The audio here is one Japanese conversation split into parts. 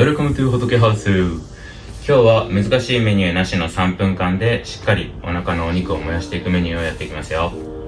Welcome to 仏ハウス今日は難しいメニューなしの3分間でしっかりお腹のお肉を燃やしていくメニューをやっていきますよ。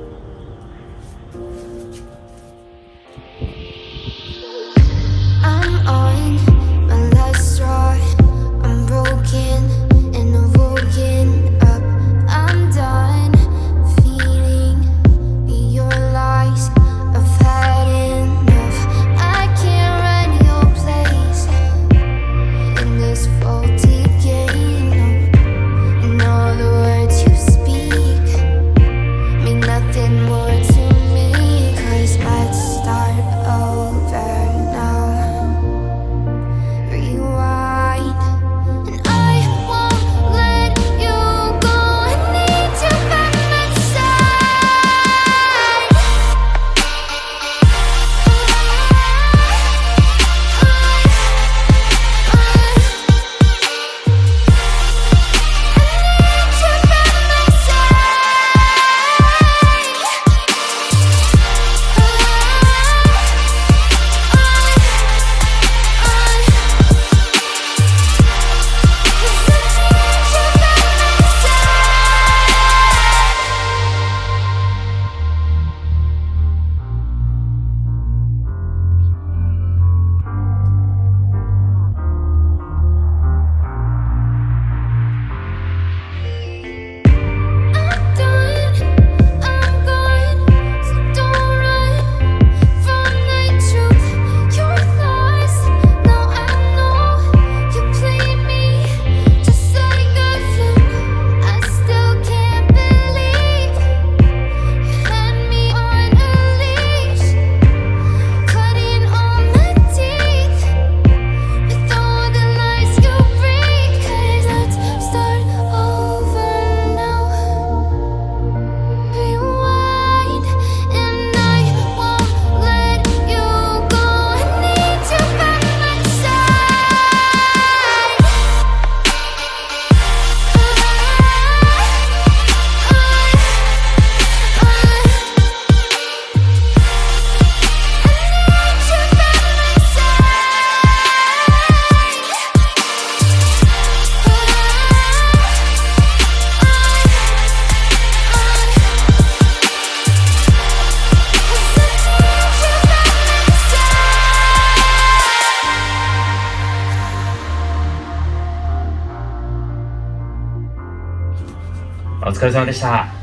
お疲れ様でした。